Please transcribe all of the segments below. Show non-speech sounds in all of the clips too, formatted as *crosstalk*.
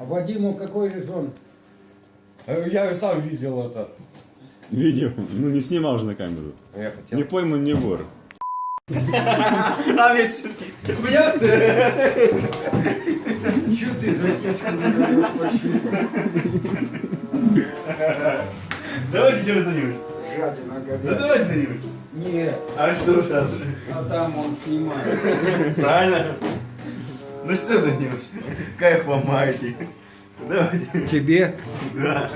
А Вадиму какой резон? Э, Я сам видел это. Видео. Ну не снимал же на камеру. Я хотел. Не пойман, не вор. А весь? Чего ты за течку не даешь пощупать? Давайте еще раз Жадина Да говядина. давайте на-нибудь. Нет, А что сразу? а там он снимает. Правильно? Ну что на-нибудь? Кайф вам маете. Давайте. Тебе? Да.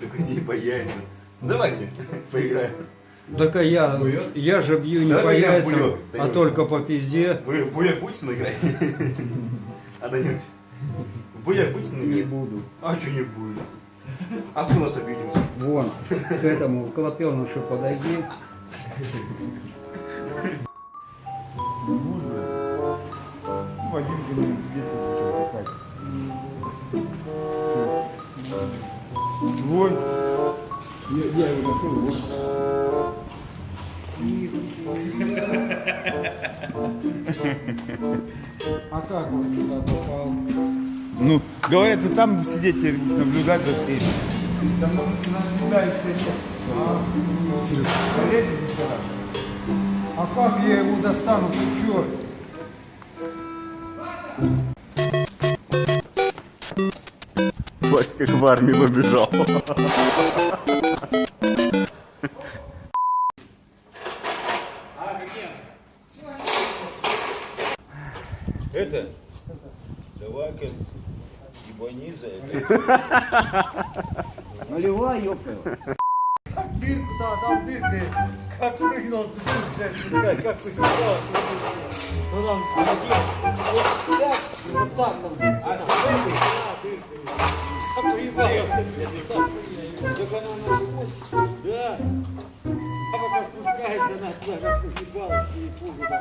Только не по яйцам. Давайте поиграем. Так а я, я же бью не Давай по яйцам, а только по пизде. Вы в буяк будете наиграть? *laughs* А Данюш? В буяк будете Не наиграть? буду. А что не будет? А кто нас обиделся? Вон, к этому клопенышу подойди. Вон. Я, я его нашел, вот. А как он сюда попал? Ну, говорят, ты там сидеть теперь будешь наблюдать за всеми. Там. Сереж, полезешь сюда? А как я его достану, ты чё? Вась как в армии побежал. Это? Давай-ка ебани за это. Наливай, ёпта. Дырку, да, там дырка. Как прыгнул, спускать, как прыгнул. Ну там, вот так, вот так там. А, да, дырка. Как уебался. Так она на спуск. Да. А пока спускается, она туда как уебалась и пугала.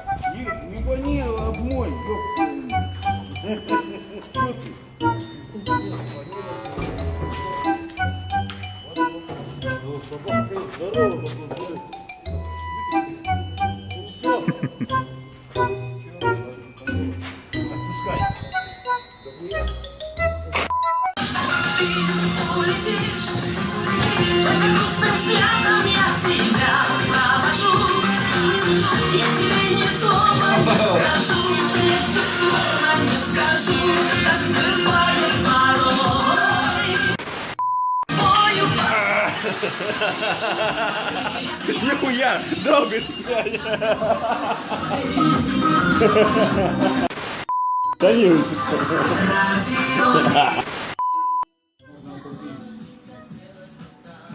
Не гони, обмой, ёпта. Что ты? Ну, собака здорова, попробуй. Улетишь Грустным взглядом я тебя провожу Я тебе ни слова не *laughs*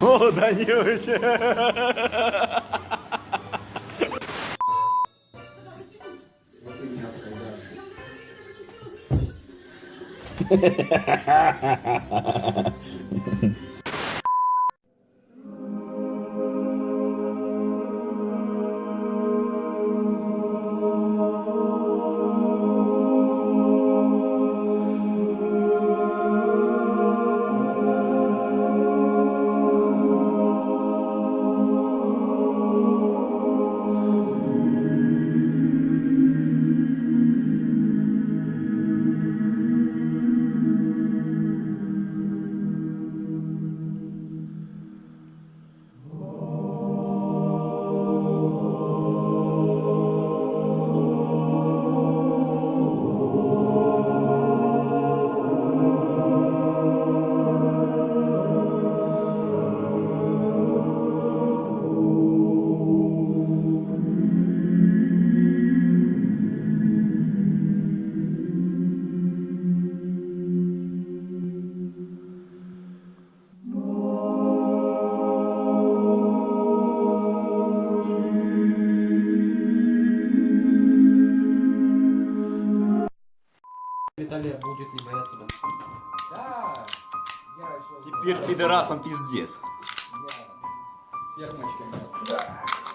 О, Данилович! *laughs* Далее будет ли бояться да? Да. Я еще... Теперь пидорасам пиздец. Я всех мочками.